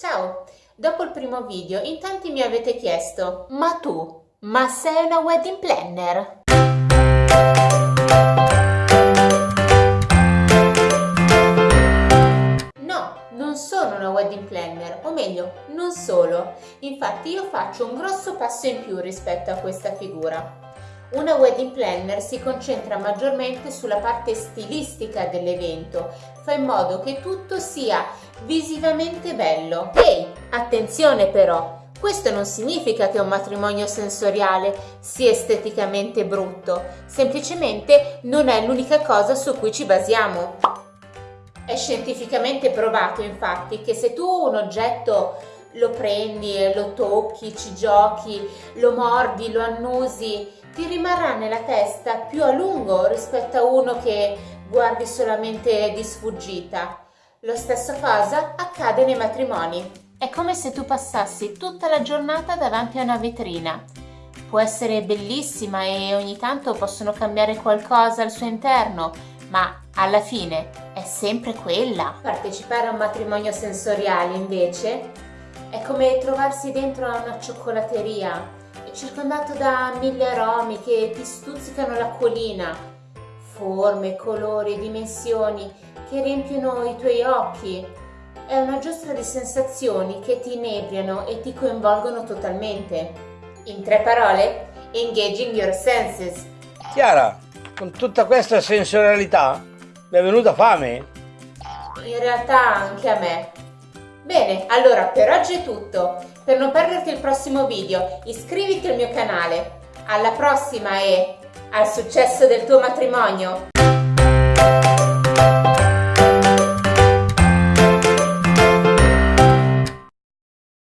Ciao! Dopo il primo video in tanti mi avete chiesto Ma tu, ma sei una wedding planner? No, non sono una wedding planner, o meglio, non solo. Infatti io faccio un grosso passo in più rispetto a questa figura. Una wedding planner si concentra maggiormente sulla parte stilistica dell'evento, fa in modo che tutto sia visivamente bello. Ehi, attenzione però, questo non significa che un matrimonio sensoriale sia esteticamente brutto, semplicemente non è l'unica cosa su cui ci basiamo. È scientificamente provato infatti che se tu un oggetto lo prendi, lo tocchi, ci giochi, lo mordi, lo annusi, ti rimarrà nella testa più a lungo rispetto a uno che guardi solamente di sfuggita. Lo stesso cosa accade nei matrimoni. È come se tu passassi tutta la giornata davanti a una vetrina. Può essere bellissima e ogni tanto possono cambiare qualcosa al suo interno, ma alla fine è sempre quella. Partecipare a un matrimonio sensoriale invece è come trovarsi dentro a una cioccolateria circondato da mille aromi che ti stuzzicano l'acquolina, forme, colori, dimensioni che riempiono i tuoi occhi. È una giostra di sensazioni che ti inebriano e ti coinvolgono totalmente. In tre parole, engaging your senses. Chiara, con tutta questa sensorialità mi è venuta fame? In realtà anche a me. Bene, allora per oggi è tutto. Per non perderti il prossimo video, iscriviti al mio canale. Alla prossima e al successo del tuo matrimonio!